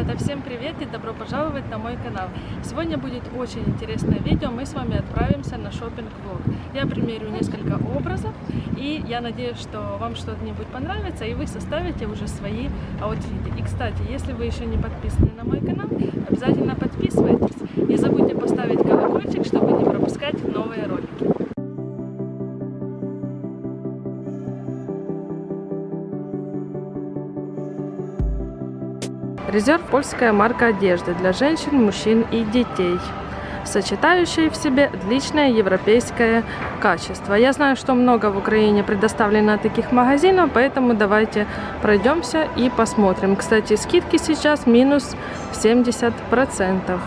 Ребята, всем привет и добро пожаловать на мой канал. Сегодня будет очень интересное видео, мы с вами отправимся на шопинг-влог. Я примерю несколько образов и я надеюсь, что вам что-нибудь понравится и вы составите уже свои аутфиты. И кстати, если вы еще не подписаны на мой канал, обязательно подписывайтесь. Не забудьте поставить колокольчик, чтобы не пропускать новые ролики. Резерв – польская марка одежды для женщин, мужчин и детей, сочетающая в себе отличное европейское качество. Я знаю, что много в Украине предоставлено таких магазинов, поэтому давайте пройдемся и посмотрим. Кстати, скидки сейчас минус 70%.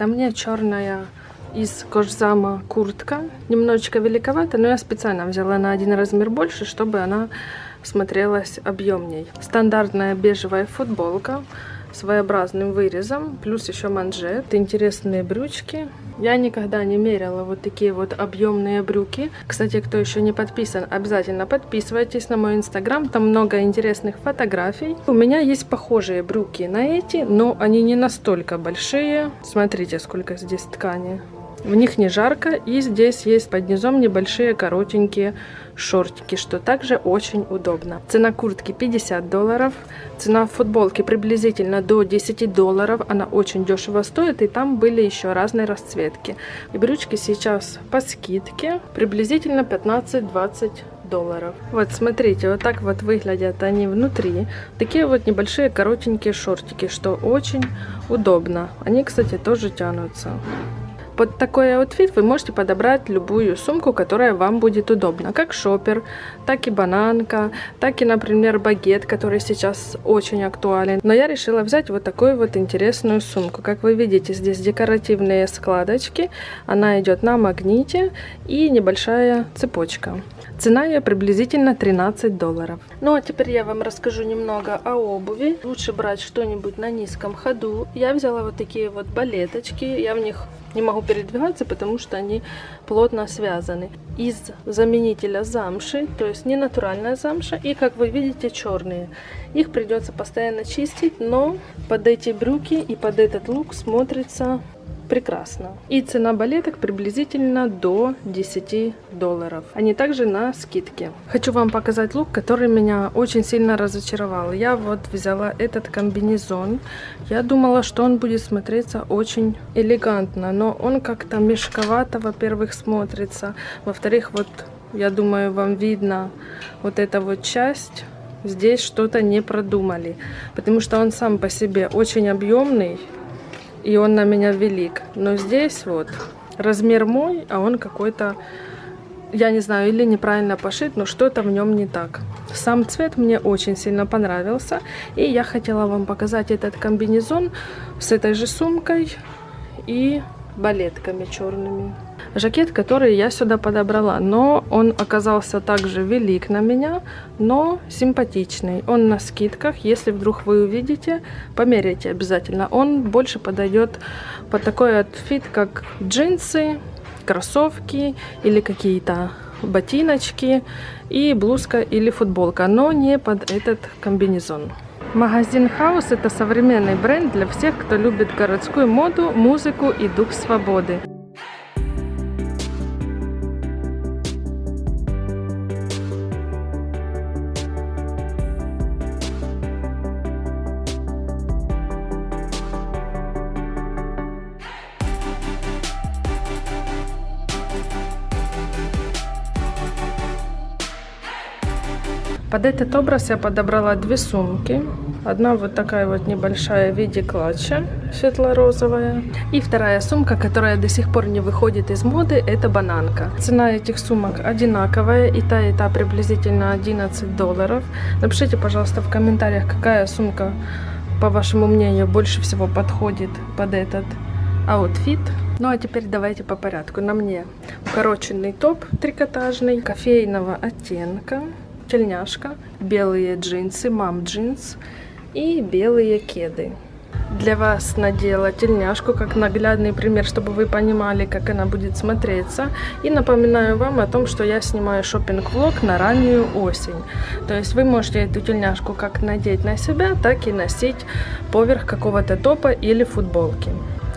А мне черная из кожзама куртка. Немножечко великовата, но я специально взяла на один размер больше, чтобы она смотрелась объемней. Стандартная бежевая футболка своеобразным вырезом, плюс еще манжет, интересные брючки. Я никогда не мерила вот такие вот объемные брюки. Кстати, кто еще не подписан, обязательно подписывайтесь на мой инстаграм, там много интересных фотографий. У меня есть похожие брюки на эти, но они не настолько большие. Смотрите, сколько здесь ткани. В них не жарко, и здесь есть под низом небольшие коротенькие шортики, что также очень удобно. Цена куртки 50 долларов, цена футболки приблизительно до 10 долларов, она очень дешево стоит, и там были еще разные расцветки. И брючки сейчас по скидке приблизительно 15-20 долларов. Вот смотрите, вот так вот выглядят они внутри. Такие вот небольшие коротенькие шортики, что очень удобно. Они, кстати, тоже тянутся. Под такой outfit вы можете подобрать любую сумку, которая вам будет удобна. Как шопер, так и бананка, так и, например, багет, который сейчас очень актуален. Но я решила взять вот такую вот интересную сумку. Как вы видите, здесь декоративные складочки. Она идет на магните и небольшая цепочка. Цена ее приблизительно 13 долларов. Ну а теперь я вам расскажу немного о обуви. Лучше брать что-нибудь на низком ходу. Я взяла вот такие вот балеточки. Я в них не могу передвигаться, потому что они плотно связаны. Из заменителя замши, то есть не натуральная замша, и как вы видите черные. Их придется постоянно чистить, но под эти брюки и под этот лук смотрится прекрасно. И цена балеток приблизительно до 10 долларов. Они также на скидке. Хочу вам показать лук, который меня очень сильно разочаровал. Я вот взяла этот комбинезон. Я думала, что он будет смотреться очень элегантно, но он как-то мешковато, во-первых, смотрится. Во-вторых, вот я думаю, вам видно вот эта вот часть здесь что-то не продумали, потому что он сам по себе очень объемный, и он на меня велик. Но здесь вот размер мой, а он какой-то, я не знаю, или неправильно пошит, но что-то в нем не так. Сам цвет мне очень сильно понравился, и я хотела вам показать этот комбинезон с этой же сумкой и балетками черными жакет, который я сюда подобрала. Но он оказался также велик на меня, но симпатичный. Он на скидках. Если вдруг вы увидите, померяйте обязательно. Он больше подойдет под такой отфит, как джинсы, кроссовки или какие-то ботиночки и блузка или футболка, но не под этот комбинезон. Магазин Хаус – это современный бренд для всех, кто любит городскую моду, музыку и дух свободы. Под этот образ я подобрала две сумки. Одна вот такая вот небольшая в виде клатча, светло-розовая. И вторая сумка, которая до сих пор не выходит из моды, это бананка. Цена этих сумок одинаковая, и та, и та приблизительно 11 долларов. Напишите, пожалуйста, в комментариях, какая сумка, по вашему мнению, больше всего подходит под этот outfit. Ну а теперь давайте по порядку. На мне укороченный топ трикотажный, кофейного оттенка тельняшка, белые джинсы, мам джинс и белые кеды. Для вас надела тельняшку как наглядный пример, чтобы вы понимали, как она будет смотреться. И напоминаю вам о том, что я снимаю шопинг-влог на раннюю осень. То есть вы можете эту тельняшку как надеть на себя, так и носить поверх какого-то топа или футболки.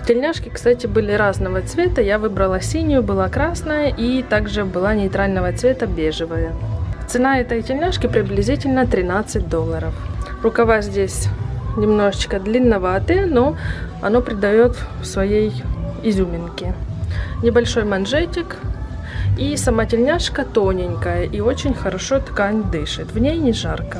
Тельняшки, кстати, были разного цвета. Я выбрала синюю, была красная и также была нейтрального цвета бежевая. Цена этой тельняшки приблизительно 13 долларов. Рукава здесь немножечко длинноватые, но оно придает своей изюминки. Небольшой манжетик. И сама тельняшка тоненькая и очень хорошо ткань дышит. В ней не жарко.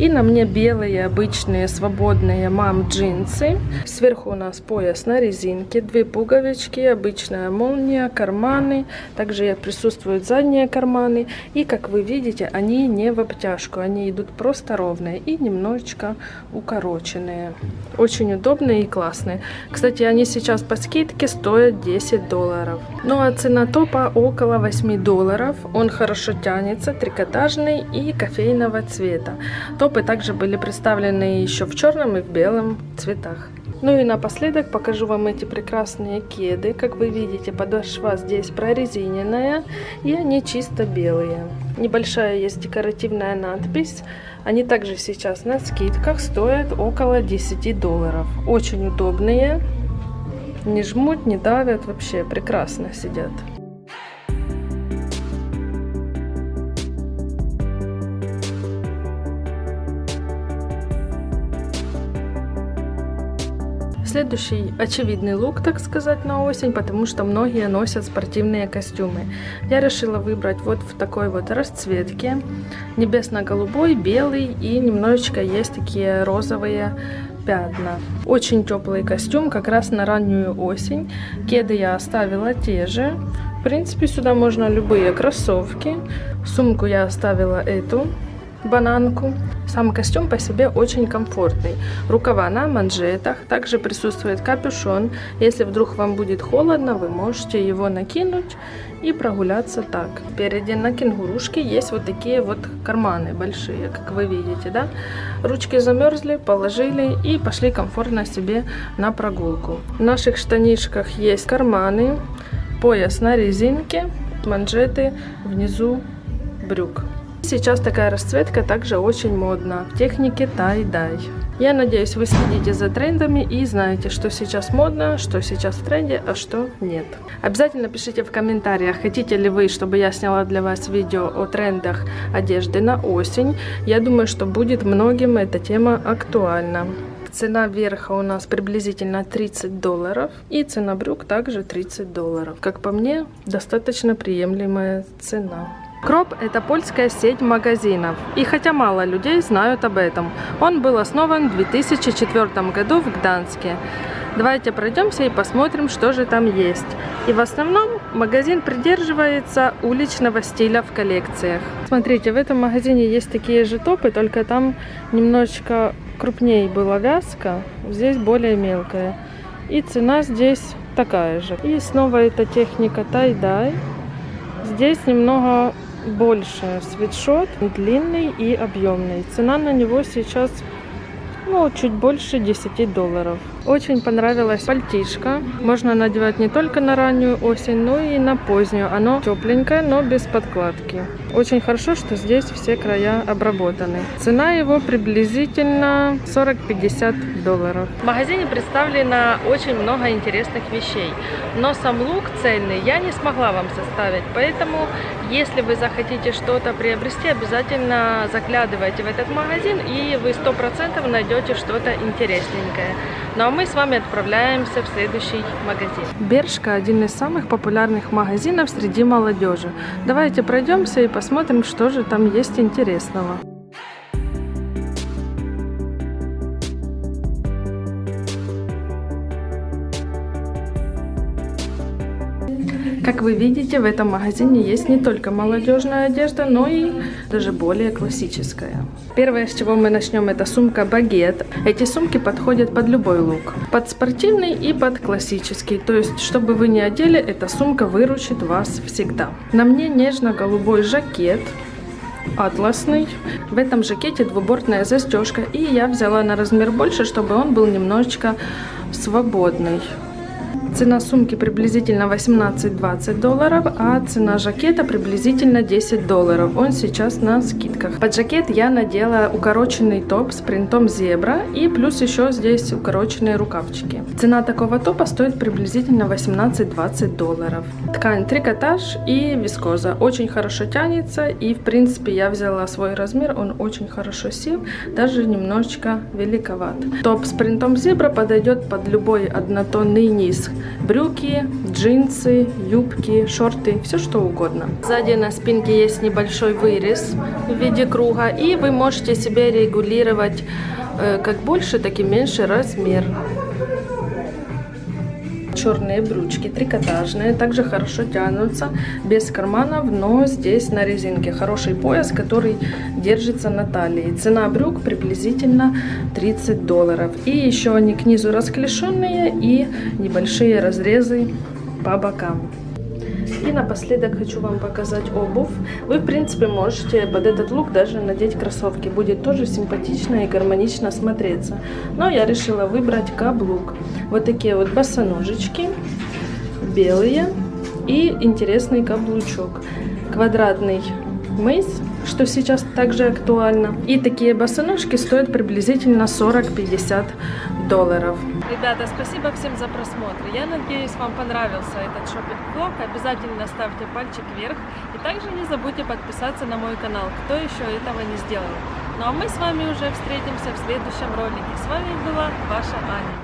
И на мне белые обычные свободные мам джинсы. Сверху у нас пояс на резинке, две пуговички, обычная молния, карманы. Также присутствуют задние карманы. И как вы видите, они не в обтяжку, они идут просто ровные и немножечко укороченные. Очень удобные и классные. Кстати, они сейчас по скидке стоят 10 долларов. Ну а цена топа около 8 долларов. Он хорошо тянется, трикотажный и кофейного цвета. Топ Топы также были представлены еще в черном и в белом цветах. Ну и напоследок покажу вам эти прекрасные кеды. Как вы видите, подошва здесь прорезиненная, и они чисто белые. Небольшая есть декоративная надпись. Они также сейчас на скидках стоят около 10 долларов. Очень удобные, не жмут, не давят, вообще прекрасно сидят. Следующий очевидный лук, так сказать, на осень, потому что многие носят спортивные костюмы. Я решила выбрать вот в такой вот расцветке. Небесно-голубой, белый и немножечко есть такие розовые пятна. Очень теплый костюм, как раз на раннюю осень. Кеды я оставила те же. В принципе, сюда можно любые кроссовки. Сумку я оставила эту бананку. Сам костюм по себе очень комфортный. Рукава на манжетах, также присутствует капюшон. Если вдруг вам будет холодно, вы можете его накинуть и прогуляться так. Впереди на кенгурушке есть вот такие вот карманы большие, как вы видите, да? Ручки замерзли, положили и пошли комфортно себе на прогулку. В наших штанишках есть карманы, пояс на резинке, манжеты внизу брюк. Сейчас такая расцветка также очень модна в технике тай-дай. Я надеюсь, вы следите за трендами и знаете, что сейчас модно, что сейчас в тренде, а что нет. Обязательно пишите в комментариях, хотите ли вы, чтобы я сняла для вас видео о трендах одежды на осень. Я думаю, что будет многим эта тема актуальна. Цена верха у нас приблизительно 30 долларов. И цена брюк также 30 долларов. Как по мне, достаточно приемлемая цена. Кроп – это польская сеть магазинов. И хотя мало людей знают об этом, он был основан в 2004 году в Гданске. Давайте пройдемся и посмотрим, что же там есть. И в основном магазин придерживается уличного стиля в коллекциях. Смотрите, в этом магазине есть такие же топы, только там немножечко крупнее была вязка, здесь более мелкая. И цена здесь такая же. И снова эта техника тай-дай. Здесь немного больше свитшот, длинный и объемный. Цена на него сейчас ну, чуть больше 10 долларов. Очень понравилась пальтишка. Можно надевать не только на раннюю осень, но и на позднюю. Оно тепленькое, но без подкладки. Очень хорошо, что здесь все края обработаны. Цена его приблизительно 40-50 долларов. В магазине представлено очень много интересных вещей. Но сам лук цельный я не смогла вам составить. Поэтому, если вы захотите что-то приобрести, обязательно заглядывайте в этот магазин и вы 100% найдете что-то интересненькое. Ну а мы с вами отправляемся в следующий магазин. Бершка один из самых популярных магазинов среди молодежи. Давайте пройдемся и посмотрим, что же там есть интересного. Как вы видите, в этом магазине есть не только молодежная одежда, но и даже более классическая. Первое, с чего мы начнем, это сумка багет. Эти сумки подходят под любой лук. Под спортивный и под классический. То есть, чтобы вы не одели, эта сумка выручит вас всегда. На мне нежно-голубой жакет атласный. В этом жакете двубортная застежка. И я взяла на размер больше, чтобы он был немножечко свободный. Цена сумки приблизительно 18-20 долларов, а цена жакета приблизительно 10 долларов. Он сейчас на скидках. Под жакет я надела укороченный топ с принтом зебра и плюс еще здесь укороченные рукавчики. Цена такого топа стоит приблизительно 18-20 долларов. Ткань трикотаж и вискоза. Очень хорошо тянется и в принципе я взяла свой размер, он очень хорошо сел, даже немножечко великоват. Топ с принтом зебра подойдет под любой однотонный низ брюки, джинсы, юбки, шорты, все что угодно. Сзади на спинке есть небольшой вырез в виде круга, и вы можете себе регулировать э, как больше, так и меньше размер черные брючки, трикотажные, также хорошо тянутся, без карманов, но здесь на резинке. Хороший пояс, который держится на талии. Цена брюк приблизительно 30 долларов. И еще они к низу расклешенные и небольшие разрезы по бокам. И напоследок хочу вам показать обувь. Вы, в принципе, можете под этот лук даже надеть кроссовки. Будет тоже симпатично и гармонично смотреться. Но я решила выбрать каблук. Вот такие вот босоножечки, белые и интересный каблучок. Квадратный мыс, что сейчас также актуально. И такие босоножки стоят приблизительно 40-50 долларов. Ребята, спасибо всем за просмотр. Я надеюсь, вам понравился этот шопинг-влог. Обязательно ставьте пальчик вверх. И также не забудьте подписаться на мой канал, кто еще этого не сделал. Ну а мы с вами уже встретимся в следующем ролике. С вами была ваша Аня.